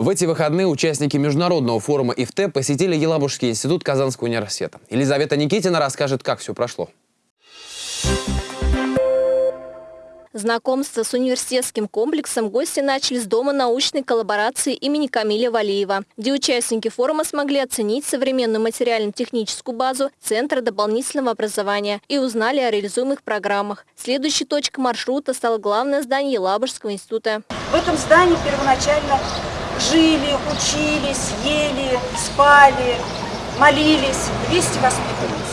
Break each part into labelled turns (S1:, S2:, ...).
S1: В эти выходные участники международного форума ИФТ посетили Елабужский институт Казанского университета. Елизавета Никитина расскажет, как все прошло.
S2: Знакомство с университетским комплексом гости начали с Дома научной коллаборации имени Камиля Валиева, где участники форума смогли оценить современную материально-техническую базу Центра дополнительного образования и узнали о реализуемых программах. Следующей точкой маршрута стало главное здание Елабужского института.
S3: В этом здании первоначально жили, учились, ели, спали, молились 200 воспитанниц.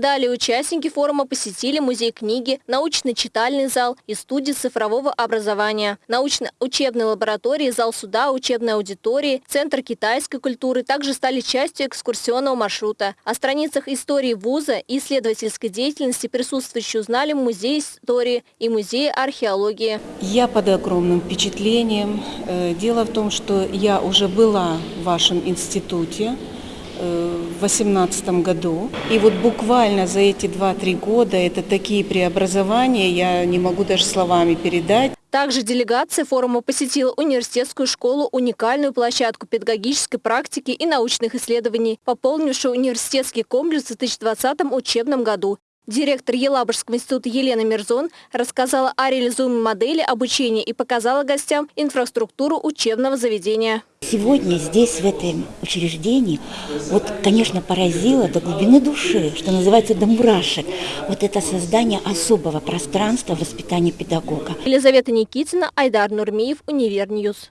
S2: Далее участники форума посетили музей книги, научно-читальный зал и студии цифрового образования, научно-учебной лаборатории, зал суда, учебной аудитории, центр китайской культуры также стали частью экскурсионного маршрута. О страницах истории вуза и исследовательской деятельности присутствующие узнали в Музее истории и Музее археологии.
S4: Я под огромным впечатлением. Э, Дело в том, что я уже была в вашем институте в 2018 году. И вот буквально за эти 2-3 года это такие преобразования, я не могу даже словами передать.
S2: Также делегация форума посетила университетскую школу, уникальную площадку педагогической практики и научных исследований, пополнившую университетский комплекс в 2020 учебном году. Директор Елабужского института Елена Мирзон рассказала о реализуемой модели обучения и показала гостям инфраструктуру учебного заведения.
S5: Сегодня здесь, в этом учреждении, вот, конечно, поразило до глубины души, что называется, до мурашек, вот это создание особого пространства воспитания педагога.
S2: Елизавета Никитина, Айдар Нурмиев, Универ News.